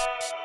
you.